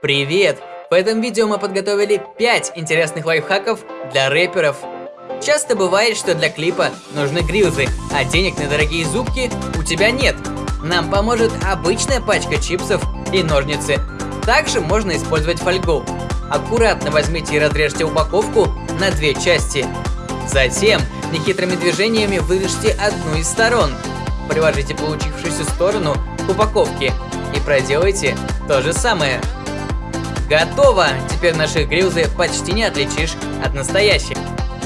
Привет! В этом видео мы подготовили 5 интересных лайфхаков для рэперов. Часто бывает, что для клипа нужны грилзы, а денег на дорогие зубки у тебя нет. Нам поможет обычная пачка чипсов и ножницы. Также можно использовать фольгу. Аккуратно возьмите и разрежьте упаковку на две части. Затем нехитрыми движениями вырежьте одну из сторон. Приложите получившуюся сторону к упаковке и проделайте то же самое. Готово! Теперь наши грилзы почти не отличишь от настоящих.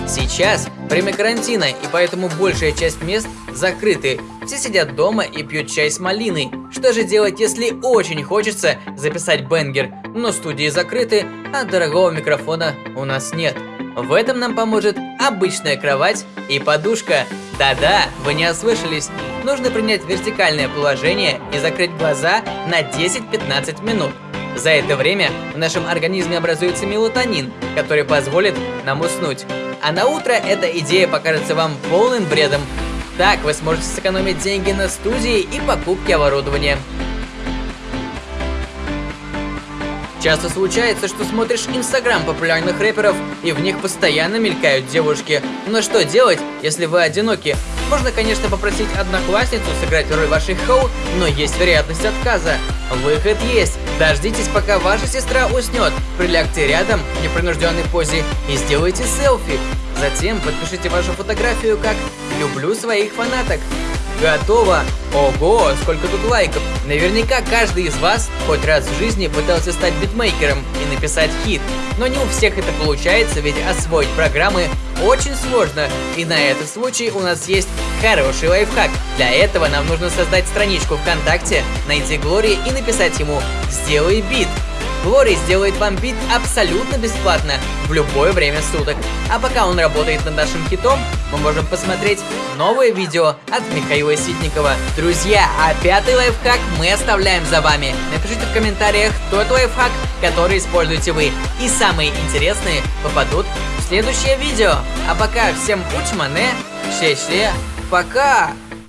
Сейчас время карантина, и поэтому большая часть мест закрыты. Все сидят дома и пьют чай с малиной. Что же делать, если очень хочется записать бенгер, но студии закрыты, а дорогого микрофона у нас нет? В этом нам поможет обычная кровать и подушка. Да-да, вы не ослышались. Нужно принять вертикальное положение и закрыть глаза на 10-15 минут. За это время в нашем организме образуется мелатонин, который позволит нам уснуть. А на утро эта идея покажется вам полным бредом. Так вы сможете сэкономить деньги на студии и покупке оборудования. Часто случается, что смотришь инстаграм популярных рэперов, и в них постоянно мелькают девушки. Но что делать, если вы одиноки? Можно, конечно, попросить одноклассницу сыграть роль вашей хоу, но есть вероятность отказа. Выход есть. Дождитесь, пока ваша сестра уснет. Прилягте рядом в непринужденной позе и сделайте селфи. Затем подпишите вашу фотографию как «Люблю своих фанаток». Готово! Ого, сколько тут лайков! Наверняка каждый из вас хоть раз в жизни пытался стать битмейкером и написать хит. Но не у всех это получается, ведь освоить программы очень сложно. И на этот случай у нас есть хороший лайфхак. Для этого нам нужно создать страничку ВКонтакте, найти Глори и написать ему «Сделай бит». Глори сделает вам бит абсолютно бесплатно, в любое время суток. А пока он работает над нашим хитом, мы можем посмотреть новое видео от Михаила Ситникова. Друзья, а пятый лайфхак мы оставляем за вами. Напишите в комментариях тот лайфхак, который используете вы. И самые интересные попадут в следующее видео. А пока всем учмане, ще-ще, пока!